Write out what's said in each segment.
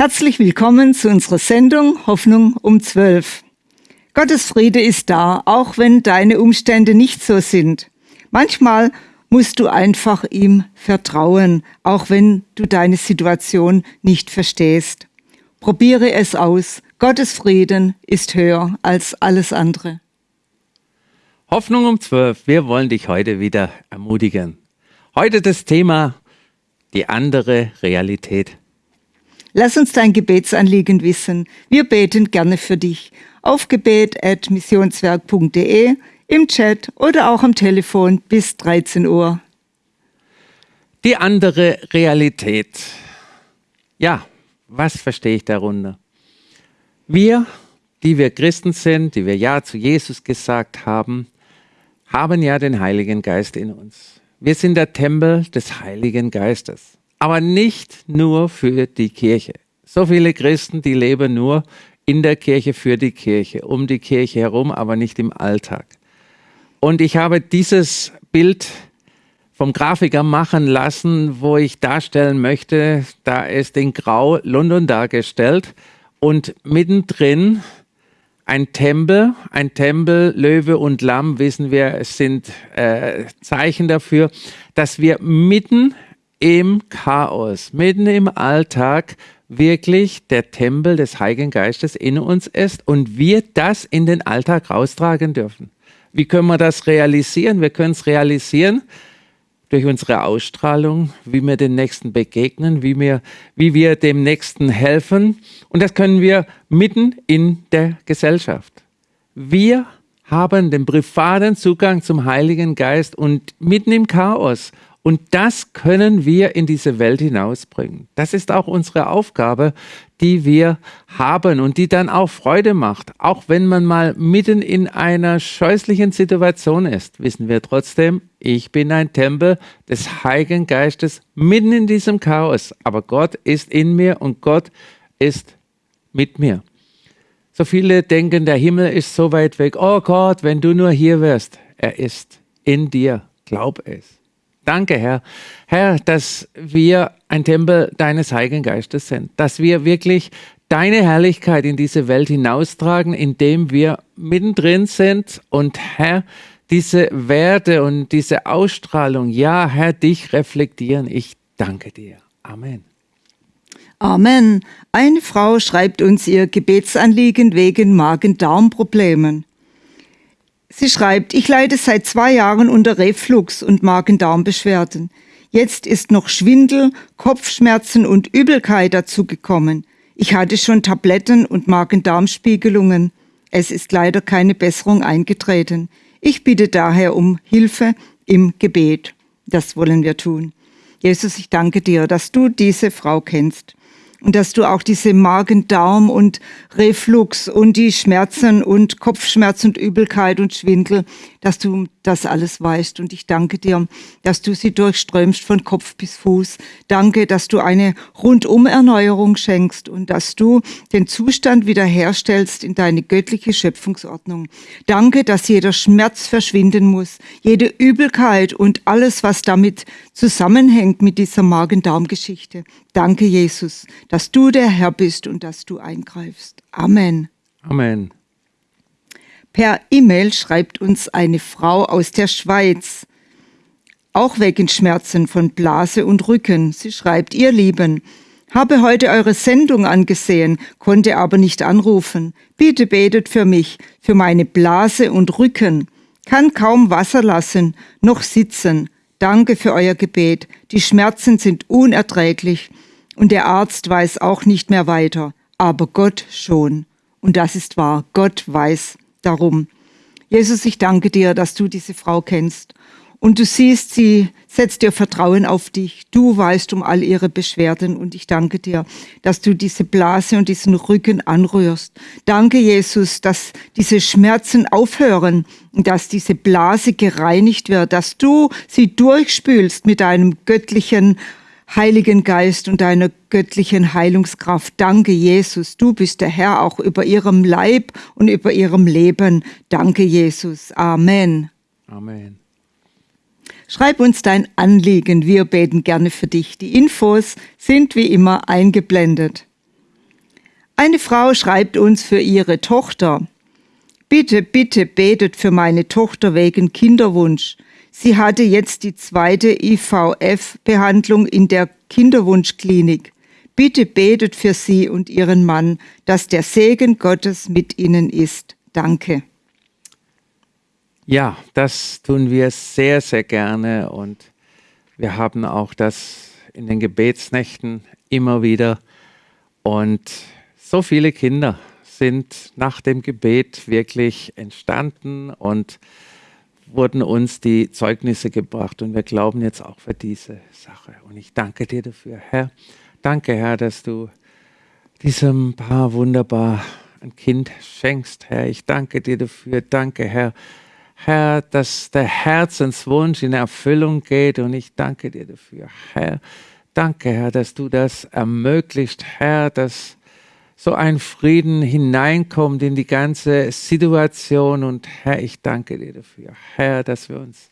Herzlich willkommen zu unserer Sendung Hoffnung um 12. Gottes Friede ist da, auch wenn deine Umstände nicht so sind. Manchmal musst du einfach ihm vertrauen, auch wenn du deine Situation nicht verstehst. Probiere es aus. Gottes Frieden ist höher als alles andere. Hoffnung um 12. Wir wollen dich heute wieder ermutigen. Heute das Thema die andere Realität. Lass uns dein Gebetsanliegen wissen. Wir beten gerne für dich. Auf gebet.missionswerk.de, im Chat oder auch am Telefon bis 13 Uhr. Die andere Realität. Ja, was verstehe ich darunter? Wir, die wir Christen sind, die wir Ja zu Jesus gesagt haben, haben ja den Heiligen Geist in uns. Wir sind der Tempel des Heiligen Geistes aber nicht nur für die Kirche. So viele Christen, die leben nur in der Kirche für die Kirche, um die Kirche herum, aber nicht im Alltag. Und ich habe dieses Bild vom Grafiker machen lassen, wo ich darstellen möchte, da ist in Grau London dargestellt und mittendrin ein Tempel, ein Tempel, Löwe und Lamm, wissen wir, sind äh, Zeichen dafür, dass wir mitten im Chaos, mitten im Alltag wirklich der Tempel des Heiligen Geistes in uns ist und wir das in den Alltag raustragen dürfen. Wie können wir das realisieren? Wir können es realisieren durch unsere Ausstrahlung, wie wir den Nächsten begegnen, wie wir, wie wir dem Nächsten helfen. Und das können wir mitten in der Gesellschaft. Wir haben den privaten Zugang zum Heiligen Geist und mitten im Chaos und das können wir in diese Welt hinausbringen. Das ist auch unsere Aufgabe, die wir haben und die dann auch Freude macht. Auch wenn man mal mitten in einer scheußlichen Situation ist, wissen wir trotzdem, ich bin ein Tempel des Heiligen Geistes mitten in diesem Chaos. Aber Gott ist in mir und Gott ist mit mir. So viele denken, der Himmel ist so weit weg. Oh Gott, wenn du nur hier wärst. Er ist in dir. Glaub es. Danke, Herr. Herr, dass wir ein Tempel deines Heiligen Geistes sind, dass wir wirklich deine Herrlichkeit in diese Welt hinaustragen, indem wir mittendrin sind und Herr, diese Werte und diese Ausstrahlung, ja, Herr, dich reflektieren. Ich danke dir. Amen. Amen. Eine Frau schreibt uns ihr Gebetsanliegen wegen Magen-Darm-Problemen. Sie schreibt, ich leide seit zwei Jahren unter Reflux und Magen-Darm-Beschwerden. Jetzt ist noch Schwindel, Kopfschmerzen und Übelkeit dazugekommen. Ich hatte schon Tabletten und Magen-Darm-Spiegelungen. Es ist leider keine Besserung eingetreten. Ich bitte daher um Hilfe im Gebet. Das wollen wir tun. Jesus, ich danke dir, dass du diese Frau kennst und dass du auch diese Magen-Darm und Reflux und die Schmerzen und Kopfschmerzen und Übelkeit und Schwindel, dass du das alles weißt. Und ich danke dir, dass du sie durchströmst von Kopf bis Fuß. Danke, dass du eine Rundumerneuerung schenkst und dass du den Zustand wiederherstellst in deine göttliche Schöpfungsordnung. Danke, dass jeder Schmerz verschwinden muss, jede Übelkeit und alles, was damit zusammenhängt mit dieser Magen-Darm-Geschichte. Danke, Jesus, dass du der Herr bist und dass du eingreifst. Amen. Amen. Per E-Mail schreibt uns eine Frau aus der Schweiz, auch wegen Schmerzen von Blase und Rücken. Sie schreibt, ihr Lieben, habe heute eure Sendung angesehen, konnte aber nicht anrufen. Bitte betet für mich, für meine Blase und Rücken. Kann kaum Wasser lassen, noch sitzen. Danke für euer Gebet. Die Schmerzen sind unerträglich und der Arzt weiß auch nicht mehr weiter, aber Gott schon. Und das ist wahr, Gott weiß darum. Jesus, ich danke dir, dass du diese Frau kennst. Und du siehst, sie setzt ihr Vertrauen auf dich. Du weißt um all ihre Beschwerden und ich danke dir, dass du diese Blase und diesen Rücken anrührst. Danke, Jesus, dass diese Schmerzen aufhören und dass diese Blase gereinigt wird, dass du sie durchspülst mit deinem göttlichen Heiligen Geist und deiner göttlichen Heilungskraft. Danke, Jesus. Du bist der Herr auch über ihrem Leib und über ihrem Leben. Danke, Jesus. Amen. Amen. Schreib uns dein Anliegen. Wir beten gerne für dich. Die Infos sind wie immer eingeblendet. Eine Frau schreibt uns für ihre Tochter. Bitte, bitte betet für meine Tochter wegen Kinderwunsch. Sie hatte jetzt die zweite IVF-Behandlung in der Kinderwunschklinik. Bitte betet für sie und ihren Mann, dass der Segen Gottes mit ihnen ist. Danke. Ja, das tun wir sehr, sehr gerne und wir haben auch das in den Gebetsnächten immer wieder. Und so viele Kinder sind nach dem Gebet wirklich entstanden und wurden uns die Zeugnisse gebracht. Und wir glauben jetzt auch für diese Sache. Und ich danke dir dafür, Herr. Danke, Herr, dass du diesem Paar wunderbar ein Kind schenkst, Herr. Ich danke dir dafür. Danke, Herr. Herr, dass der Herzenswunsch in Erfüllung geht und ich danke dir dafür, Herr. Danke, Herr, dass du das ermöglicht, Herr, dass so ein Frieden hineinkommt in die ganze Situation. Und Herr, ich danke dir dafür, Herr, dass wir uns,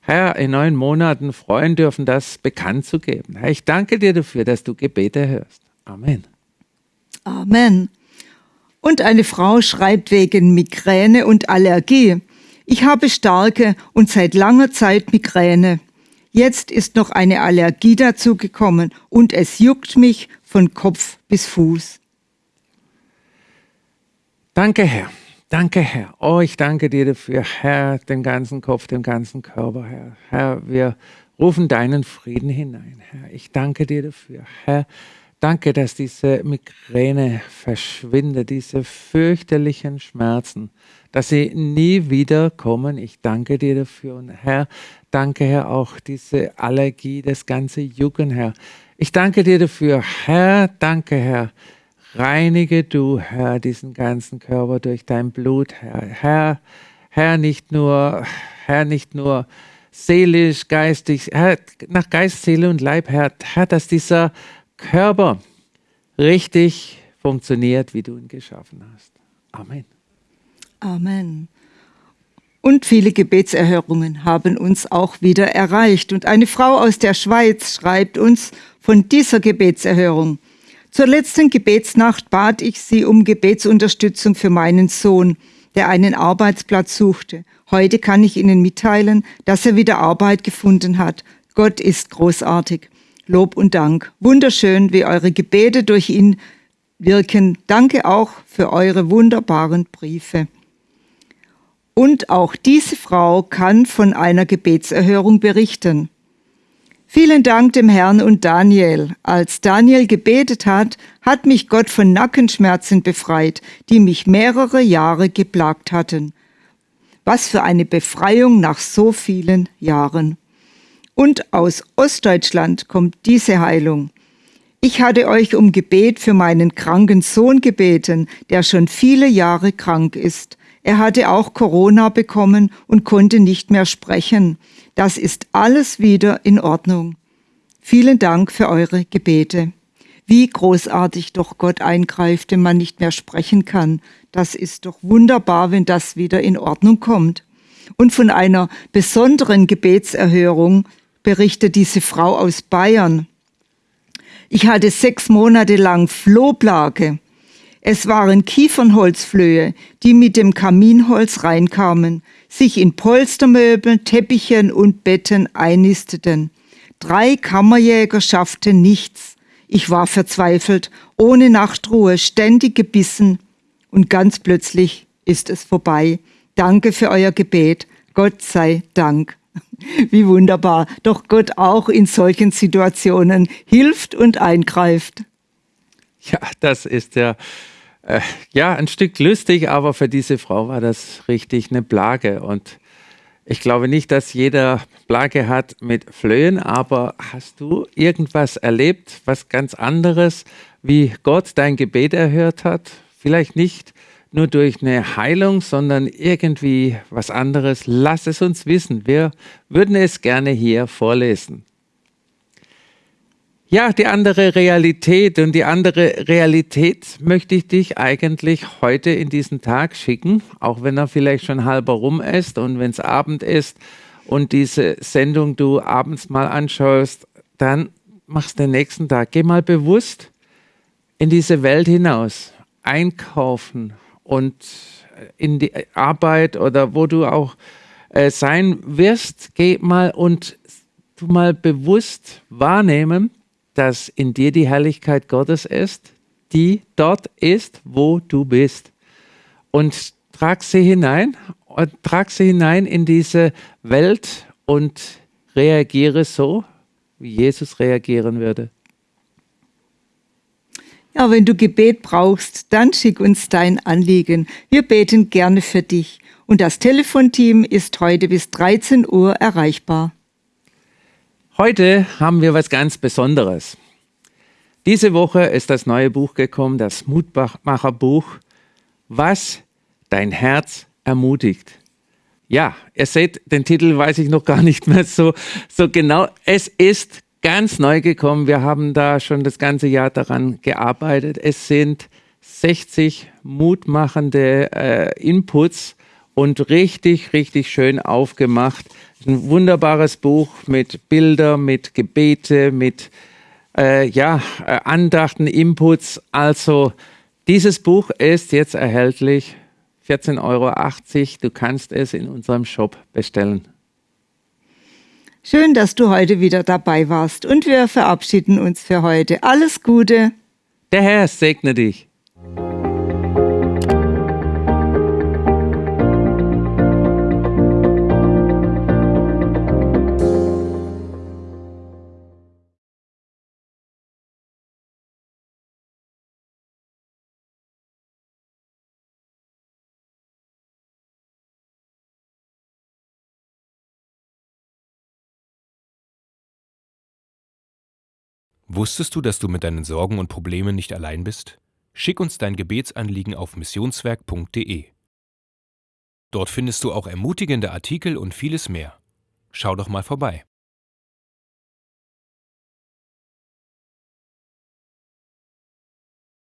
Herr, in neun Monaten freuen dürfen, das bekannt zu geben. Herr, ich danke dir dafür, dass du Gebete hörst. Amen. Amen. Und eine Frau schreibt wegen Migräne und Allergie. Ich habe starke und seit langer Zeit Migräne. Jetzt ist noch eine Allergie dazugekommen und es juckt mich von Kopf bis Fuß. Danke, Herr. Danke, Herr. Oh, ich danke dir dafür, Herr, den ganzen Kopf, den ganzen Körper, Herr. Herr, wir rufen deinen Frieden hinein, Herr. Ich danke dir dafür, Herr. Danke, dass diese Migräne verschwindet, diese fürchterlichen Schmerzen, dass sie nie wieder kommen. Ich danke dir dafür. Und Herr, danke, Herr, auch diese Allergie, das ganze Jucken, Herr. Ich danke dir dafür. Herr, danke, Herr. Reinige du, Herr, diesen ganzen Körper durch dein Blut, Herr. Herr, Herr, nicht nur, Herr, nicht nur seelisch, geistig, Herr, nach Geist, Seele und Leib, Herr, Herr, dass dieser Körper richtig funktioniert, wie du ihn geschaffen hast. Amen. Amen. Und viele Gebetserhörungen haben uns auch wieder erreicht. Und eine Frau aus der Schweiz schreibt uns von dieser Gebetserhörung. Zur letzten Gebetsnacht bat ich sie um Gebetsunterstützung für meinen Sohn, der einen Arbeitsplatz suchte. Heute kann ich Ihnen mitteilen, dass er wieder Arbeit gefunden hat. Gott ist großartig. Lob und Dank. Wunderschön, wie eure Gebete durch ihn wirken. Danke auch für eure wunderbaren Briefe. Und auch diese Frau kann von einer Gebetserhörung berichten. Vielen Dank dem Herrn und Daniel. Als Daniel gebetet hat, hat mich Gott von Nackenschmerzen befreit, die mich mehrere Jahre geplagt hatten. Was für eine Befreiung nach so vielen Jahren. Und aus Ostdeutschland kommt diese Heilung. Ich hatte euch um Gebet für meinen kranken Sohn gebeten, der schon viele Jahre krank ist. Er hatte auch Corona bekommen und konnte nicht mehr sprechen. Das ist alles wieder in Ordnung. Vielen Dank für eure Gebete. Wie großartig doch Gott eingreift, wenn man nicht mehr sprechen kann. Das ist doch wunderbar, wenn das wieder in Ordnung kommt. Und von einer besonderen Gebetserhörung berichtet diese Frau aus Bayern. Ich hatte sechs Monate lang Flohplage. Es waren Kiefernholzflöhe, die mit dem Kaminholz reinkamen, sich in Polstermöbeln, Teppichen und Betten einnisteten. Drei Kammerjäger schafften nichts. Ich war verzweifelt, ohne Nachtruhe, ständig gebissen. Und ganz plötzlich ist es vorbei. Danke für euer Gebet. Gott sei Dank. Wie wunderbar. Doch Gott auch in solchen Situationen hilft und eingreift. Ja, das ist ja, äh, ja ein Stück lustig, aber für diese Frau war das richtig eine Plage. Und ich glaube nicht, dass jeder Plage hat mit Flöhen, aber hast du irgendwas erlebt, was ganz anderes, wie Gott dein Gebet erhört hat? Vielleicht nicht nur durch eine Heilung, sondern irgendwie was anderes. Lass es uns wissen. Wir würden es gerne hier vorlesen. Ja, die andere Realität und die andere Realität möchte ich dich eigentlich heute in diesen Tag schicken, auch wenn er vielleicht schon halber rum ist und wenn es Abend ist und diese Sendung du abends mal anschaust, dann machst du den nächsten Tag. Geh mal bewusst in diese Welt hinaus einkaufen und in die Arbeit oder wo du auch äh, sein wirst, geh mal und du mal bewusst wahrnehmen, dass in dir die Herrlichkeit Gottes ist, die dort ist, wo du bist. Und trag sie hinein und trag sie hinein in diese Welt und reagiere so, wie Jesus reagieren würde. Ja, wenn du Gebet brauchst, dann schick uns dein Anliegen. Wir beten gerne für dich. Und das Telefonteam ist heute bis 13 Uhr erreichbar. Heute haben wir was ganz Besonderes. Diese Woche ist das neue Buch gekommen, das Mutmacherbuch, was dein Herz ermutigt. Ja, ihr seht, den Titel weiß ich noch gar nicht mehr so, so genau. Es ist ganz neu gekommen. Wir haben da schon das ganze Jahr daran gearbeitet. Es sind 60 mutmachende äh, Inputs und richtig, richtig schön aufgemacht. Ein wunderbares Buch mit Bilder, mit Gebete, mit äh, ja, äh, Andachten, Inputs. Also dieses Buch ist jetzt erhältlich. 14,80 Euro. Du kannst es in unserem Shop bestellen. Schön, dass du heute wieder dabei warst und wir verabschieden uns für heute. Alles Gute. Der Herr segne dich. Wusstest du, dass du mit deinen Sorgen und Problemen nicht allein bist? Schick uns dein Gebetsanliegen auf missionswerk.de. Dort findest du auch ermutigende Artikel und vieles mehr. Schau doch mal vorbei.